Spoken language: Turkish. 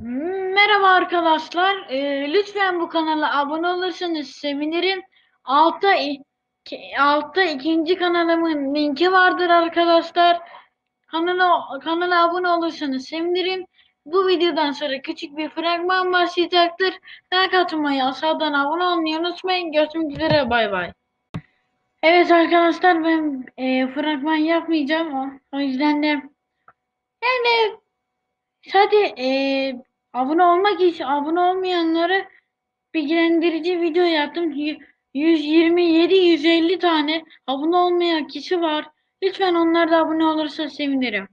Merhaba arkadaşlar. Ee, lütfen bu kanala abone olursanız sevinirim. Altta, altta ikinci kanalımın linki vardır arkadaşlar. Kanala, kanala abone olursanız sevinirim. Bu videodan sonra küçük bir fragman başlayacaktır. Like atmayı, aşağıdan abone olmayı unutmayın. Görüşmek üzere. Bay bay. Evet arkadaşlar ben e, fragman yapmayacağım. O, o yüzden de yani Hadi eee, abone olmak için abone olmayanlara bilgilendirici video yaptım. Y- 127-150 tane abone olmayan kişi var. Lütfen onlar da abone olursa sevinirim.